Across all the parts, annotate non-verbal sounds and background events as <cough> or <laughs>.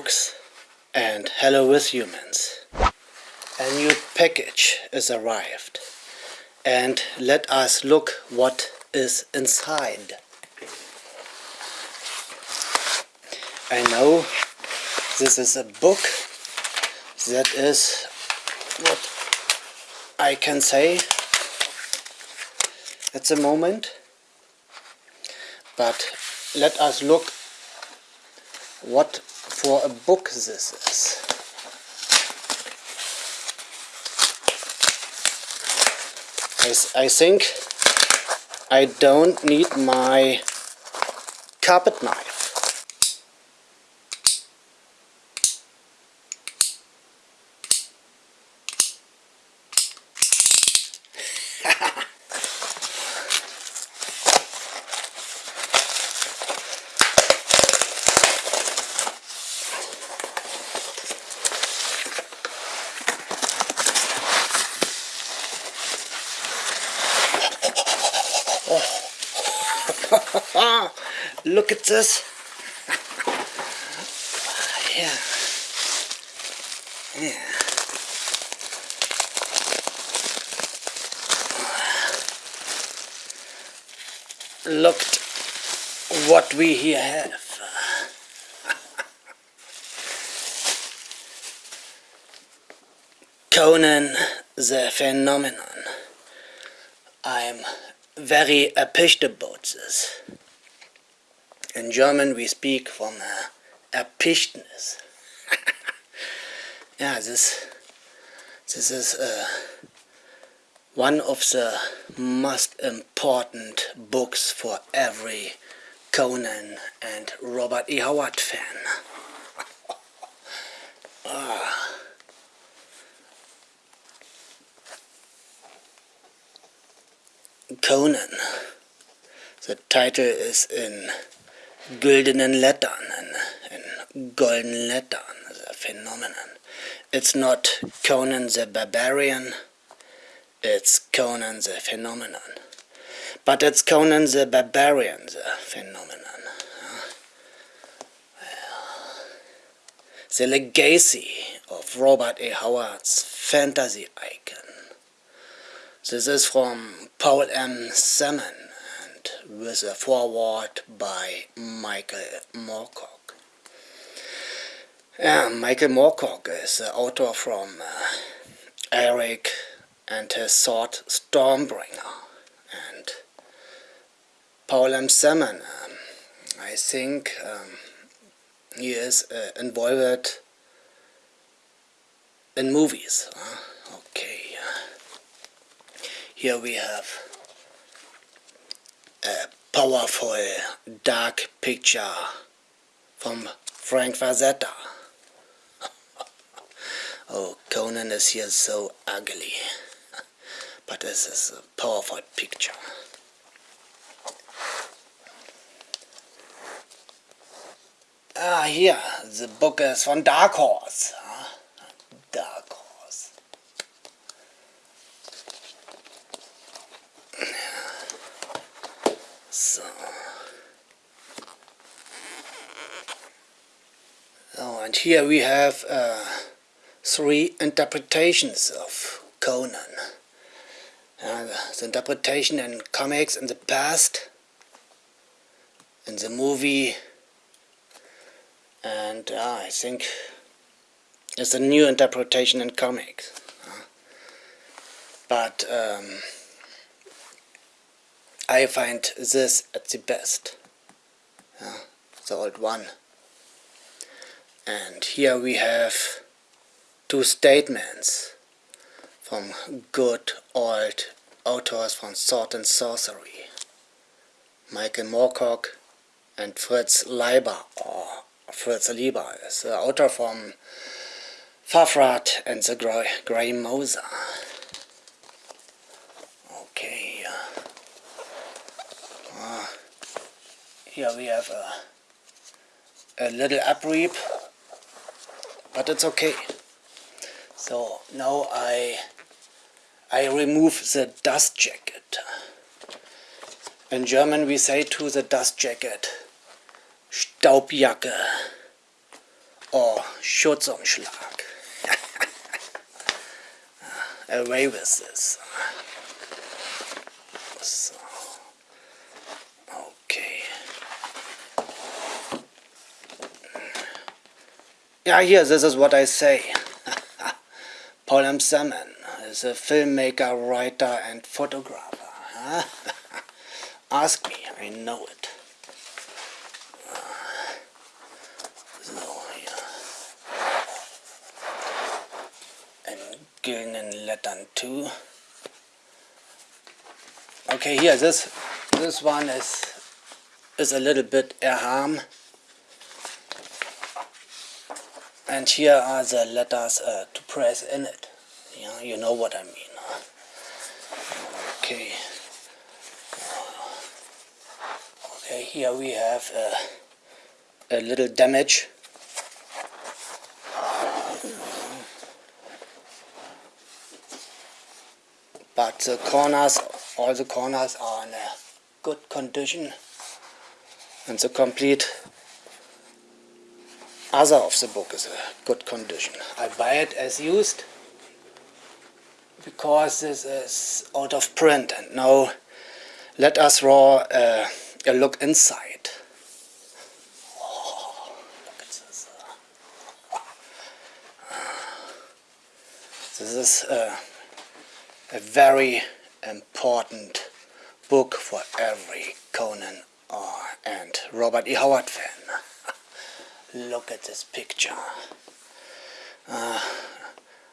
Folks and hello with humans. A new package is arrived and let us look what is inside. I know this is a book that is what I can say at the moment but let us look what for a book this is. I, I think I don't need my carpet knife. Look at this. yeah. Yeah. What we here have. <laughs> Conan the Phenomenon. I'm very appreciative about this. In German we speak from uh, Erpichtnis. <laughs> yeah, this, this is uh, one of the most important books for every Conan and Robert E. Howard fan. <laughs> ah. Conan. The title is in Güldenen Lettern, in, in golden lettern, the phenomenon. It's not Conan the Barbarian, it's Conan the phenomenon. But it's Conan the Barbarian, the phenomenon. the legacy of Robert A. Howard's fantasy icon. This is from Paul M. Sammon and with a foreword by Michael Moorcock. Yeah, Michael Moorcock is the author from uh, Elric and his sword Stormbringer and Paul M. Sammon. Um, I think um, he is uh, involved in movies. Okay. Here we have a powerful dark picture from Frank Frazetta. <laughs> oh, Conan is here so ugly. <laughs> But this is a powerful picture. Ah, here, the book is from Dark Horse. Dark So. Oh, and here we have uh, three interpretations of Conan. Uh, the interpretation in comics in the past, in the movie, and uh, I think it's a new interpretation in comics. Uh, but um, I find this at the best. Yeah, the old one. And here we have two statements from good old authors from Sword and Sorcery. Michael Moorcock and Fritz Leiber, or Fritz Lieber is the author from Fafhrd and the Grey, Grey Mouser. Uh, uh, here we have a, a little upreap, but it's okay. So now I I remove the dust jacket. In German we say to the dust jacket Staubjacke. or Schutzumschlag. <laughs> Away with this. So, okay. Yeah, here, this is what I say. <laughs> Paul M. Sammon is a filmmaker, writer and photographer. <laughs> Ask me, I know it. Uh, yeah. And Gillen Lettern too. Okay, here, this this one is is a little bit Erham. And here are the letters uh, to press in it. Yeah, you know what I mean. Okay. Okay, here we have a, a little damage. But the corners, all the corners are in a good condition. And the complete other of the book is a good condition. I buy it as used because this is out of print and now let us draw a look inside. This. Is a very important book for every Conan R and Robert E. Howard fan. Look at this picture. Uh,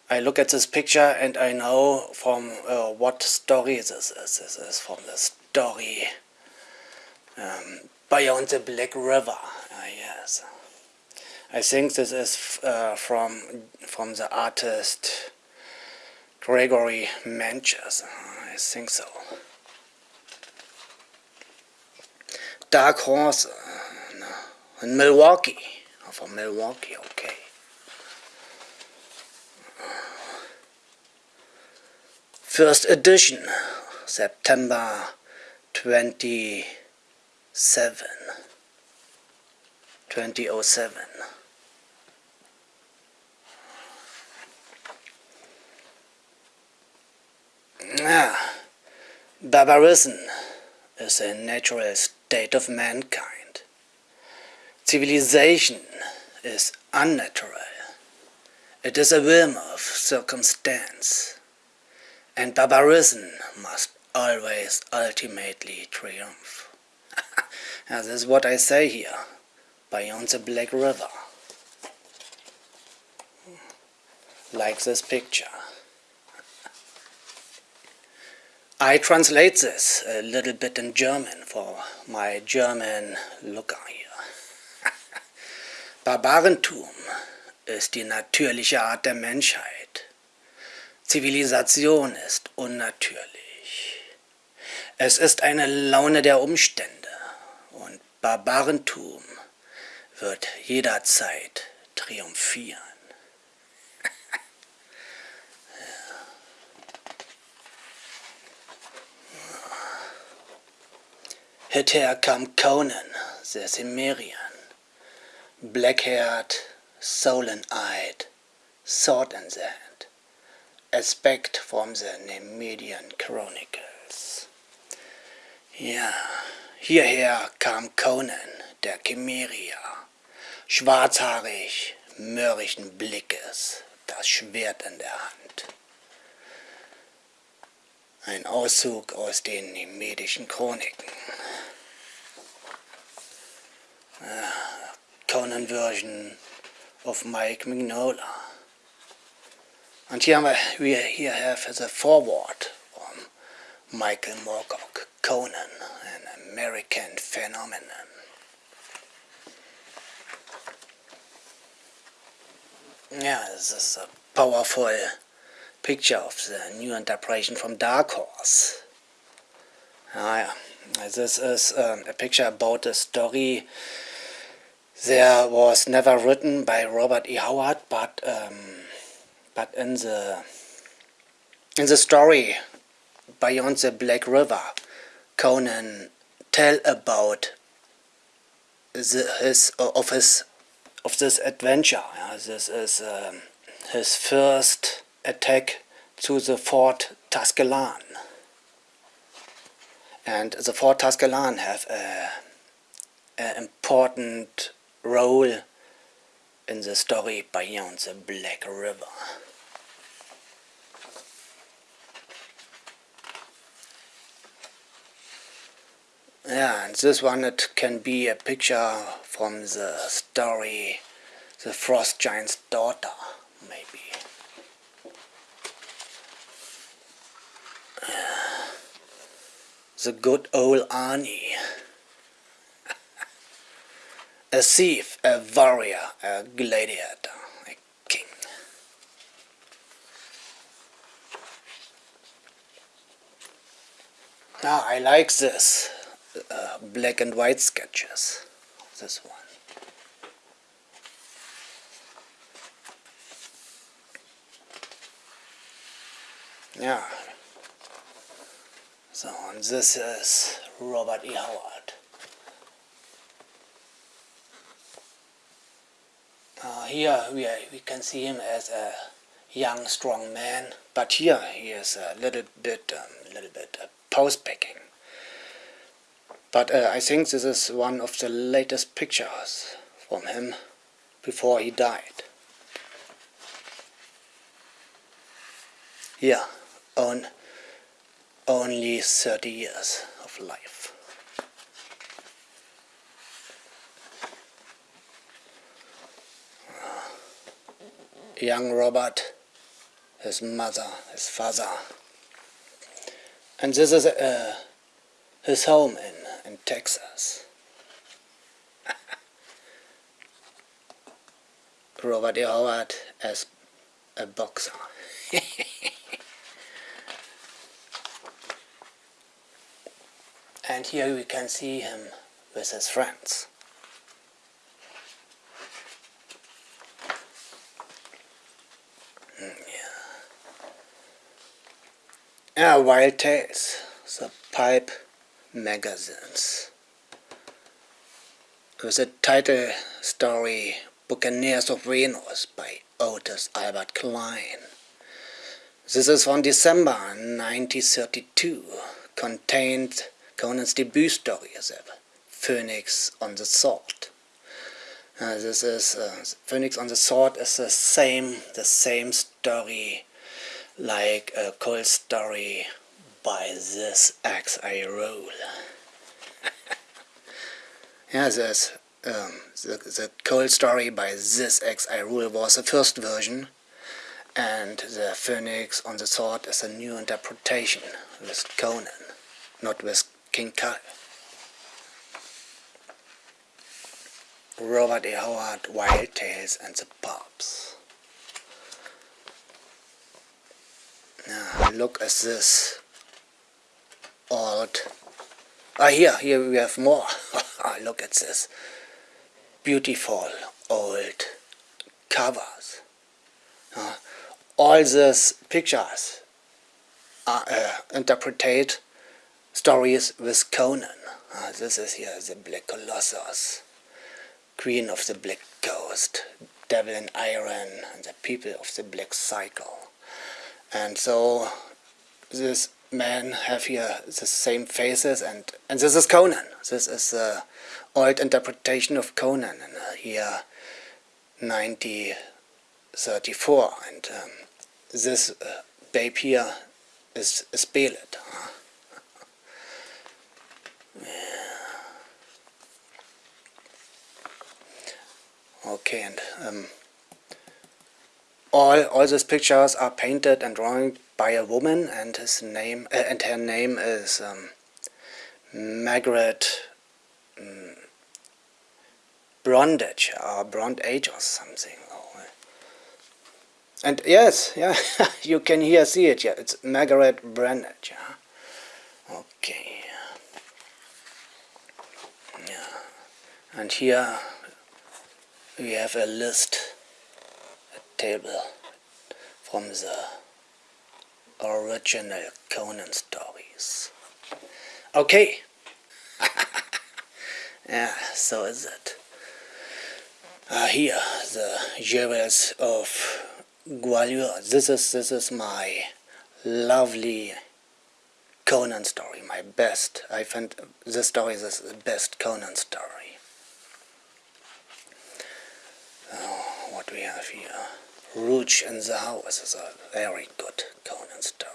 I look at this picture and I know from uh, what story this is. This is from the story um, Beyond the Black River. Uh, yes. I think this is uh, from from the artist Gregory Manchess. I think so. Dark Horse uh, in Milwaukee from Milwaukee, okay. First edition, September 27, 2007. Ah, barbarism is a natural state of mankind. Civilization is unnatural. It is a whim of circumstance, and barbarism must always ultimately triumph. <laughs> this is what I say here, beyond the Black River. Like this picture. I translate this a little bit in German for my German looker here. Barbarentum ist die natürliche Art der Menschheit. Zivilisation ist unnatürlich. Es ist eine Laune der Umstände und Barbarentum wird jederzeit triumphieren. <laughs> Hither kam Conan, der Cimmerian. Black-haired, sullen-eyed, sword the hand, aspect from the Nemedian Chronicles. Ja, hierher kam Conan, der Chimerier, schwarzhaarig, mürrischen Blickes, das Schwert in der Hand. Ein Auszug aus den Nemedischen Chroniken. Ja, Conan version of Mike Mignola. And here we here have the forward from Michael Moorcock, Conan, an American phenomenon. Yeah, this is a powerful picture of the new interpretation from Dark Horse. Ah, yeah. This is um, a picture about the story there was never written by Robert E. Howard, but um, but in the in the story Beyond the Black River, Conan tell about the, his of his of this adventure. Yeah, this is um, his first attack to the Fort Tuscelan. And the Fort Tuscelan have an important role in the story beyond the Black River. Yeah, and this one it can be a picture from the story The Frost Giant's Daughter, maybe. the good old Arnie. A thief, a warrior, a gladiator, a king. Now I like this uh, black and white sketches. This one. Yeah. So and this is Robert E. Howard. Uh, here we, are, we can see him as a young, strong man, but here he is a little bit, um, little bit uh, post-packing. But uh, I think this is one of the latest pictures from him before he died. Yeah, on only 30 years of life. Young Robert, his mother, his father. And this is uh, his home in in Texas. <laughs> Robert E. Howard as a boxer. <laughs> and here we can see him with his friends. Ah, Weird Tales, the pipe magazines. The title story Buccaneers of Venus by Otis Albert Kline. This is from December 1932, contained Conan's debut story a Phoenix on the Sword. Uh, this is uh, Phoenix on the Sword is the same the same story like a cold story by this axe I roll. <laughs> yeah, this, um, the, the cold story by this axe I rule was the first version and the Phoenix on the Sword is a new interpretation with Conan, not with King Kai. Robert E. Howard, Weird Tales and the Pups. Now look at this. Old ah here here we have more. <laughs> Ah, look at this. Beautiful old covers. Uh, all these pictures are uh, interpreted stories with Conan. Uh, this is here the Black Colossus. Queen of the Black Coast Devil in Iron and the People of the Black Circle and so this men have here the same faces and and this is Conan. This is the old interpretation of Conan and uh, here 1934 and um, this uh, babe here is, is Bêlit huh? okay and um, all all these pictures are painted and drawn by a woman and his name uh, and her name is um, Margaret um, Brondage or Brondage or something. And yes, yeah, <laughs> you can here see it. Yeah, it's Margaret Brondage. Yeah. Okay. Yeah, and here we have a list, table from the original Conan stories. Okay. <laughs> yeah, so is it. Uh, here, the jewels of Gwahlur. This is this is my lovely Conan story, my best. I find this story is the best Conan story. Oh, what we have here. Rouge and the House is a very good Conan story.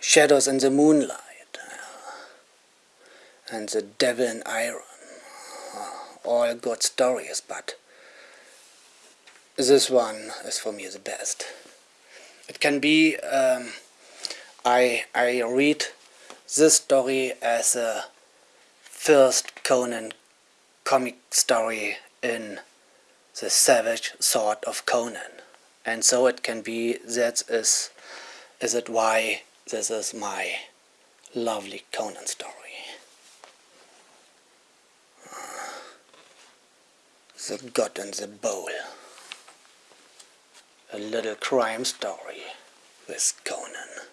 Shadows in the Moonlight and The Devil in Iron. All good stories, but this one is for me the best. It can be, um, I, I read this story as a first Conan comic story in the savage sword of Conan. And so it can be that is is it why this is my lovely Conan story. Uh, the God in the Bowl. A little crime story with Conan.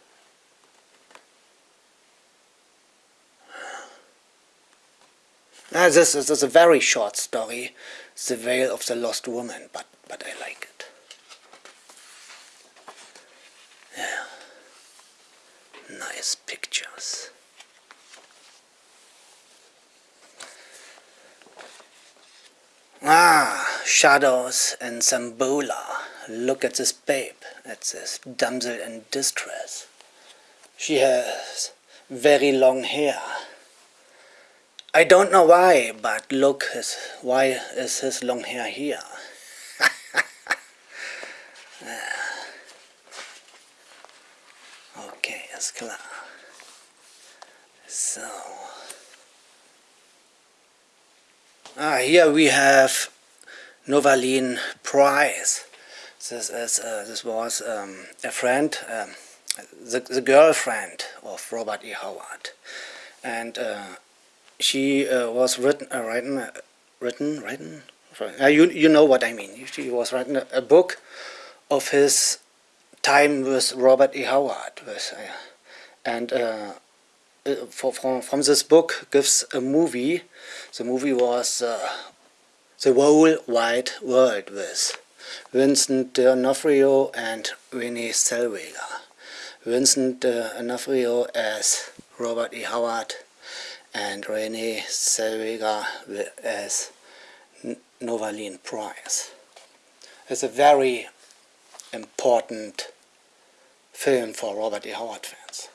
Now, this, this is a very short story, The Veil of the Lost Woman, but, but I like it. Yeah. Nice pictures. Ah, shadows and Zamboula. Look at this babe, at this damsel in distress. She has very long hair. I don't know why, but look, his, why is his long hair here? <laughs> okay, ist klar. So. Ah, here we have Novalyne Price. This is uh, this was um, a friend, um, the the girlfriend of Robert E. Howard, and uh, she uh, was written uh, written uh, written written. Uh, you you know what I mean. She was writing a, a book of his time with Robert E. Howard, with, and for, from from this book gives a movie. The movie was the whole wide world with Vincent D'Onofrio and Renee Zellweger. Vincent D'Onofrio as Robert E. Howard and Renee Zellweger as Novalyne Price. It's a very important film for Robert E. Howard fans.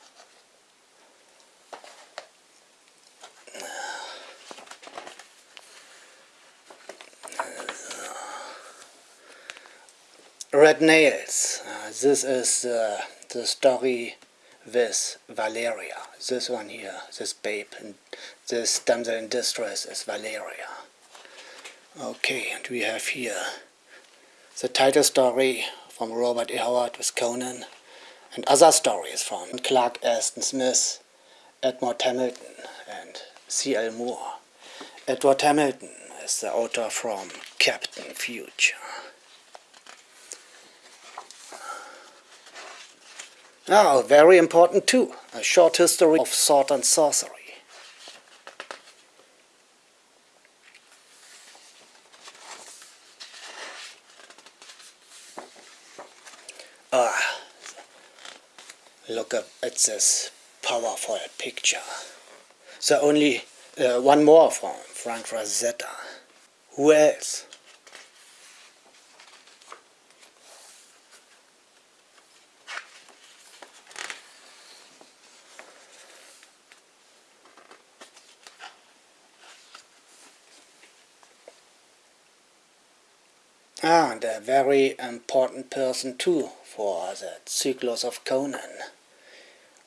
Red Nails. Uh, this is uh, the story with Valeria. This one here, this babe, and this damsel in distress is Valeria. Okay, and we have here the title story from Robert E. Howard with Conan, and other stories from Clark Ashton Smith, Edmond Hamilton, and C.L. Moore. Edward Hamilton is the author from Captain Future. Now, very important too, a short history of sword and sorcery. Ah, look at this powerful picture. So only uh, one more from Frank Frazetta. Who else? Ah, and a very important person too for the Cyclos of Conan,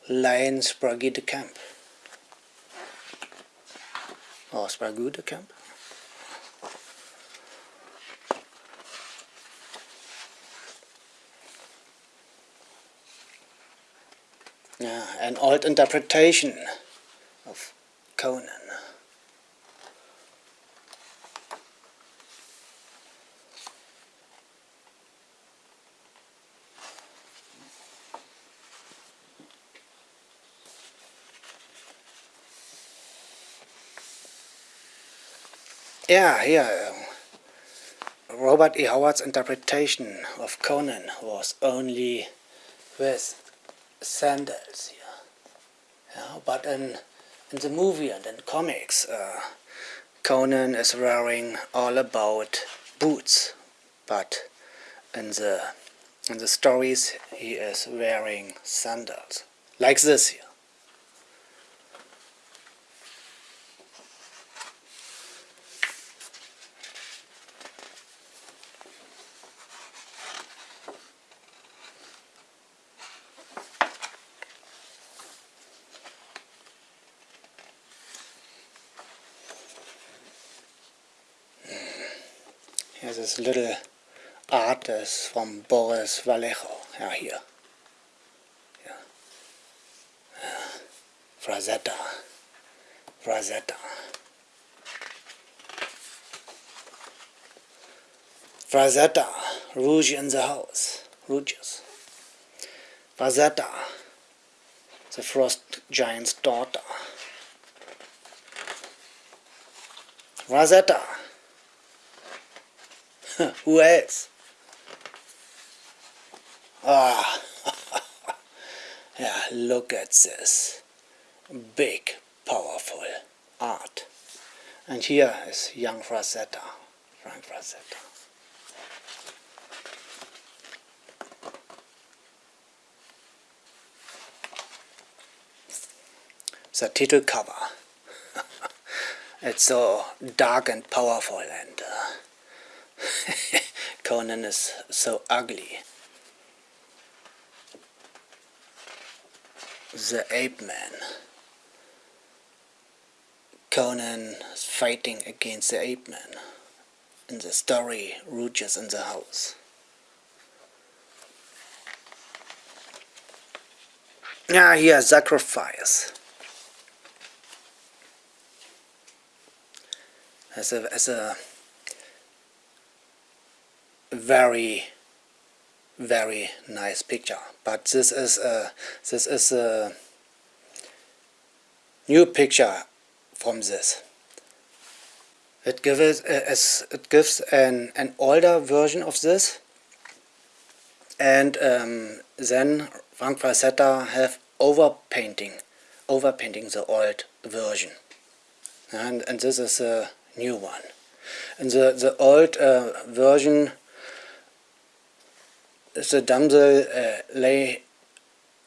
Lyon Sprague de Camp. Or Sprague de Camp? Yeah, an old interpretation of Conan. Yeah, yeah. Um, Robert E. Howard's interpretation of Conan was only with sandals here. Yeah, but in, in the movie and in comics, uh, Conan is wearing all about boots, but in the in the stories he is wearing sandals, like this here. Here's this little artist from Boris Vallejo. Yeah, here. Yeah. yeah. Frazetta. Frazetta. Frazetta. Rouge in the house. Rouges. Frazetta. The frost giant's daughter. Frazetta. <laughs> Who else? Ah, <laughs> yeah, look at this. Big, powerful art. And here is young Frazetta, Frank Frazetta. The title cover. <laughs> it's so dark and powerful and uh, <laughs> Conan is so ugly. The ape man. Conan is fighting against the ape man. In the story, Rouges in the house. Ah, here, sacrifice. As a, as a very very nice picture. But this is a this is a new picture from this. It gives as it gives an an older version of this. And um, then Frank Frazetta have overpainting overpainting the old version. And and this is a new one. And the the old uh, version the damsel uh, lay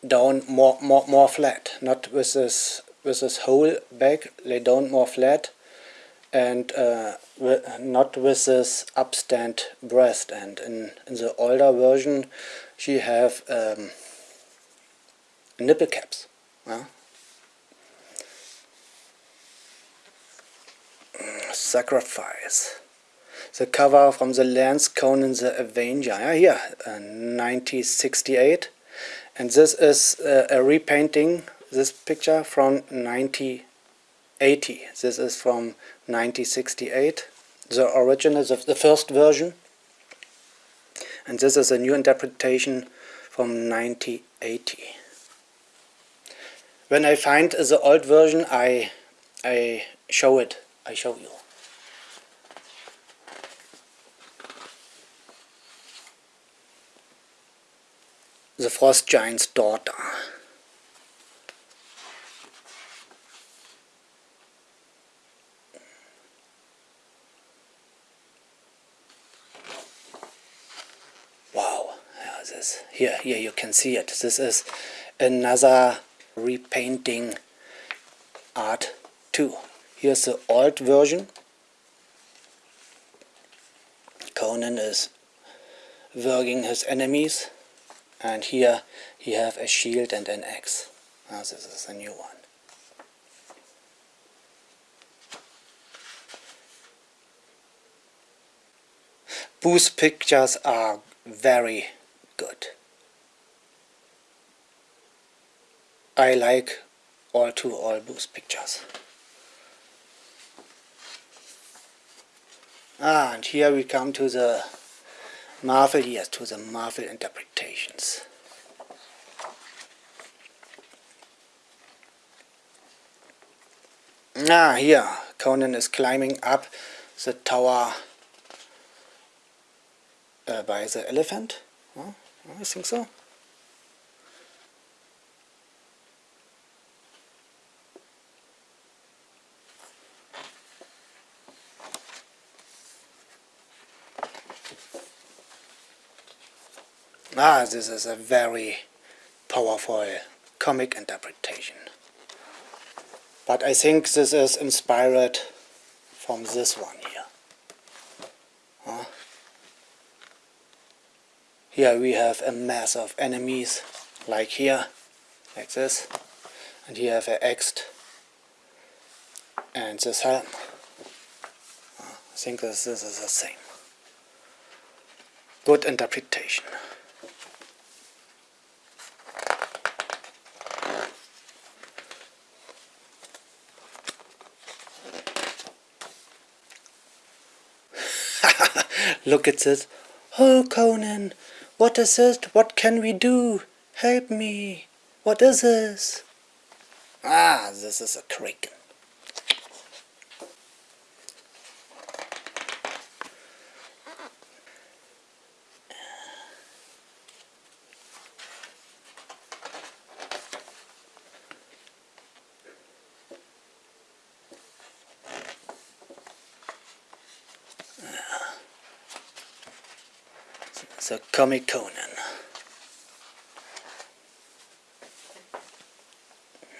down more, more, more flat, not with this, with this whole back, lay down more flat and uh, not with this upstand breast and in, in the older version she have um, nipple caps. Yeah? Sacrifice the cover from the Lance Conan the Avenger, yeah, here, uh, 1968. And this is uh, a repainting, this picture from 1980. This is from 1968, the original, the, the first version. And this is a new interpretation from 1980. When I find the old version, I, I show it, I show you. The frost giant's daughter. Wow, yeah, this here, here you can see it. This is another repainting art too. Here's the old version. Conan is working his enemies and here he have a shield and an axe. Now this is a new one. Both pictures are very good. I like all two all Booth pictures. Ah, and here we come to the Marvel, yes, to the Marvel interpretations. Ah, here, Conan is climbing up the tower uh, by the elephant. I think so. Ah, this is a very powerful comic interpretation. But I think this is inspired from this one here. Huh? Here we have a mass of enemies, like here, like this. And here have an axe and this helm. I think this, this is the same. Good interpretation. Look at this. Oh, Conan, what is it? What can we do? Help me. What is this? Ah, this is a kraken. The Comic Conan.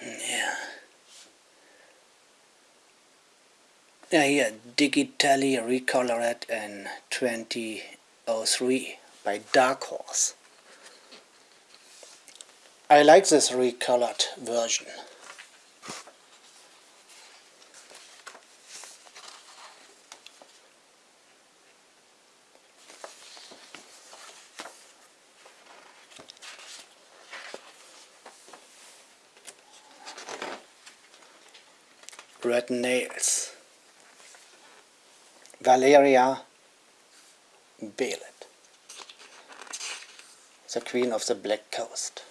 Yeah. Yeah, here, digitally recolored in 2003 by Dark Horse. I like this recolored version. Red Nails Valeria Bêlit the Queen of the Black Coast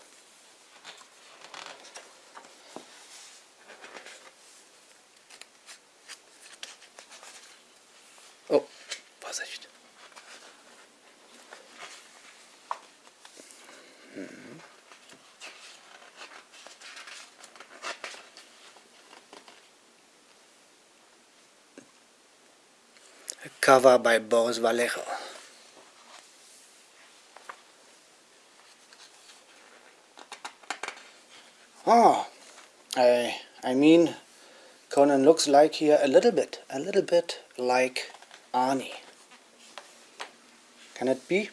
Oh, Vorsicht! Cover by Boris Vallejo. Oh, I, I mean, Conan looks like here a little bit, a little bit like Arnie. Can it be?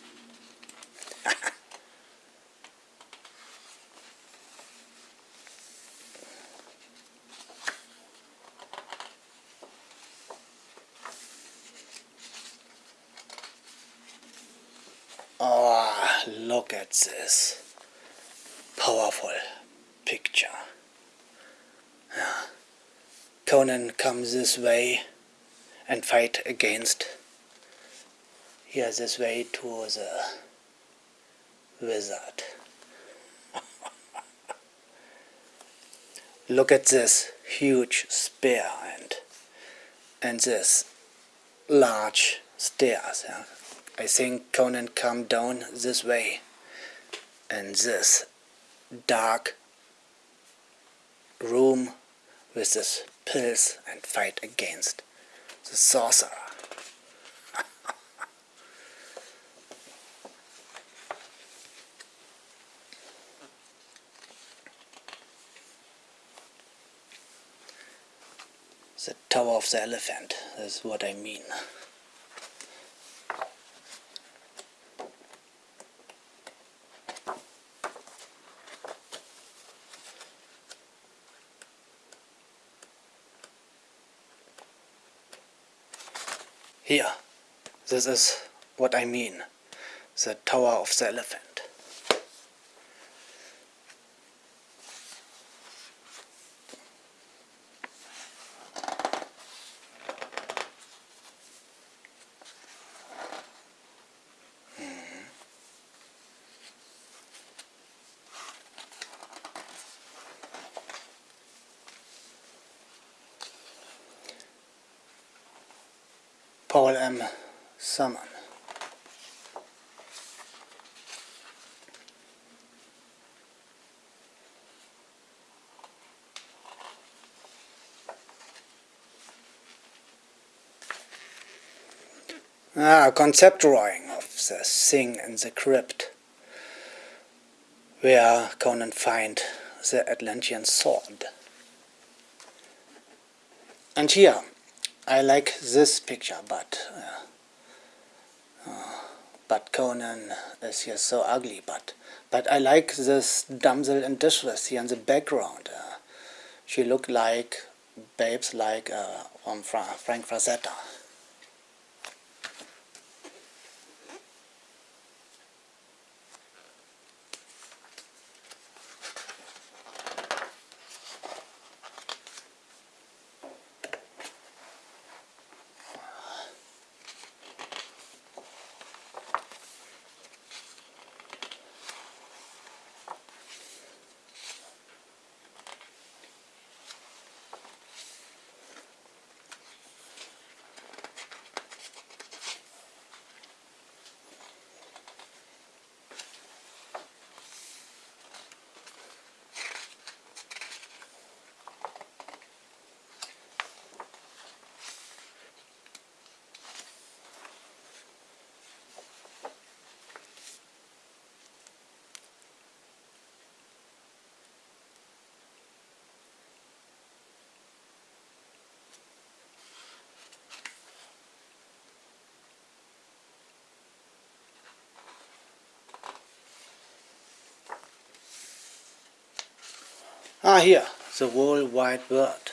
Oh, look at this powerful picture. Yeah. Conan comes this way and fight against here this way to the wizard. <laughs> Look at this huge spear and and this large stairs. Yeah. I think Conan come down this way and this dark room with this pills and fight against the sorcerer. <laughs> the Tower of the Elephant, that's what I mean. Here, this is what I mean, the Tower of the Elephant. Paul M. Sammon. Ah, concept drawing of the thing in the crypt, where Conan find the Atlantean sword. And here, like this picture, but uh, uh, but Conan is here so ugly. But but I like this damsel in distress here in the background. Uh, she looked like babes like uh, from Fra Frank Frazetta. Ah, here, the whole wide world.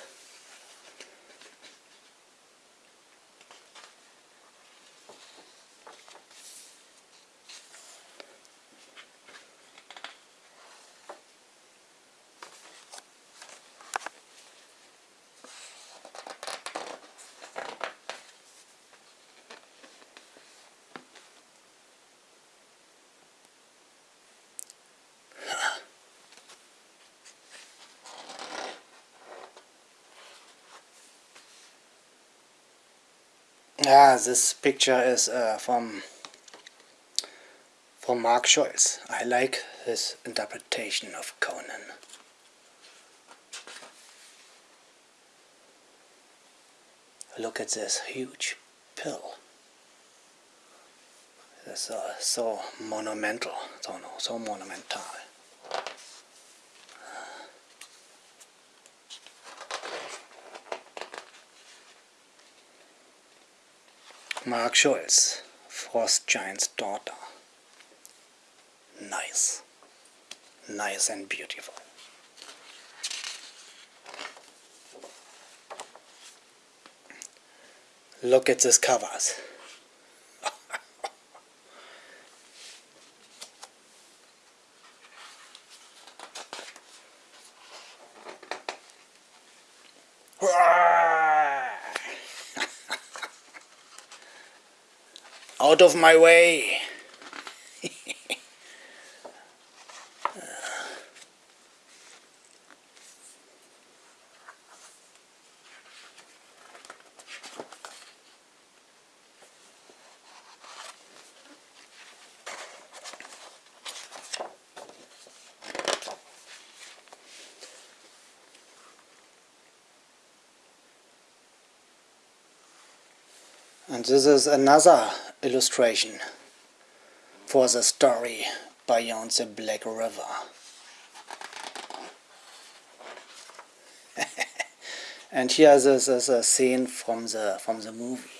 Ah, this picture is uh, from from Mark Schultz. I like his interpretation of Conan. Look at this huge pill. It's uh, so monumental, so, no, so monumental. Mark Schultz, Frost Giant's daughter. Nice. Nice and beautiful. Look at these covers. Out of my way! And this is another illustration for the story Beyond the Black River. <laughs> and here this is a scene from the from the movie.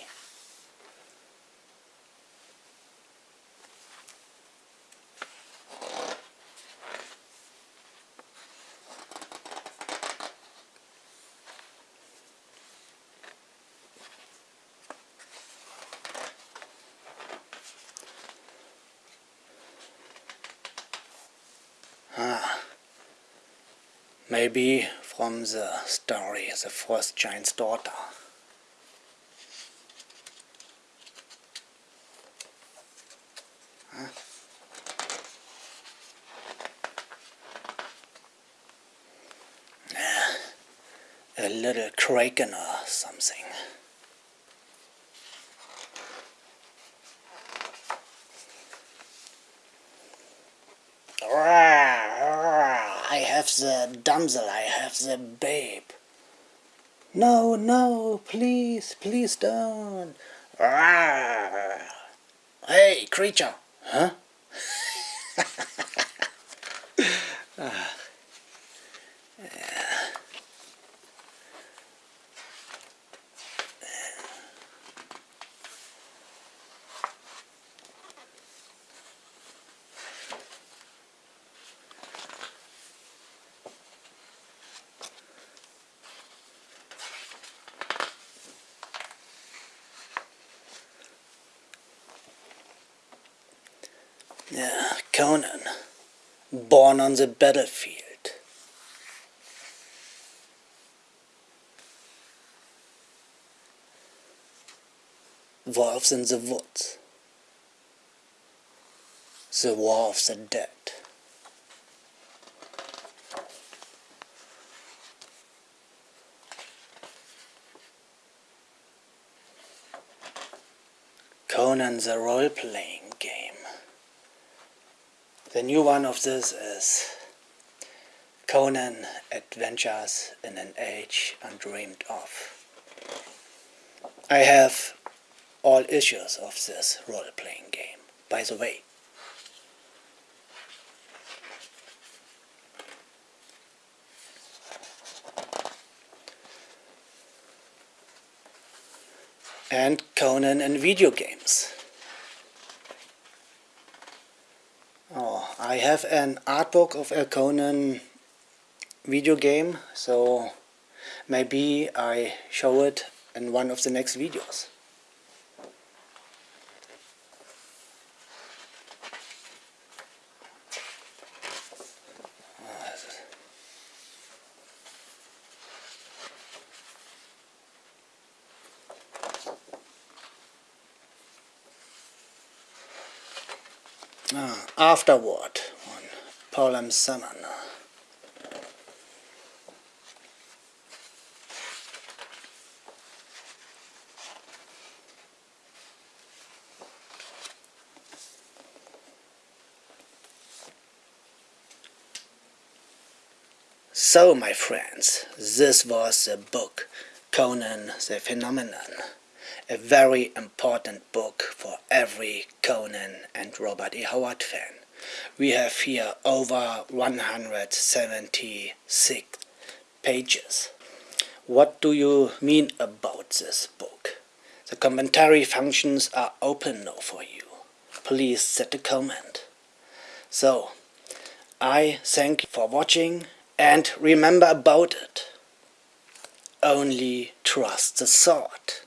Ah, maybe from the uh, story The First Giant's Daughter. Huh? A little kraken or something. I have the damsel, I have the babe. No, no, please, please don't. Hey, creature. Huh? Yeah, Conan, born on the battlefield. Wolves in the woods. The war of the dead. Conan the role-playing. The new one of this is Conan Adventures in an Age Undreamed Of. I have all issues of this role-playing game, by the way. And Conan and video games. Oh, I have an art book of a Conan video game, so maybe I show it in one of the next videos. Ah, afterward on Paul Sammon. So, my friends, this was the book Conan the Phenomenon a very important book for every Conan and Robert E. Howard fan. We have here over 176 pages. What do you mean about this book? The commentary functions are open now for you. Please set a comment. So, I thank you for watching and remember about it. Only trust the thought.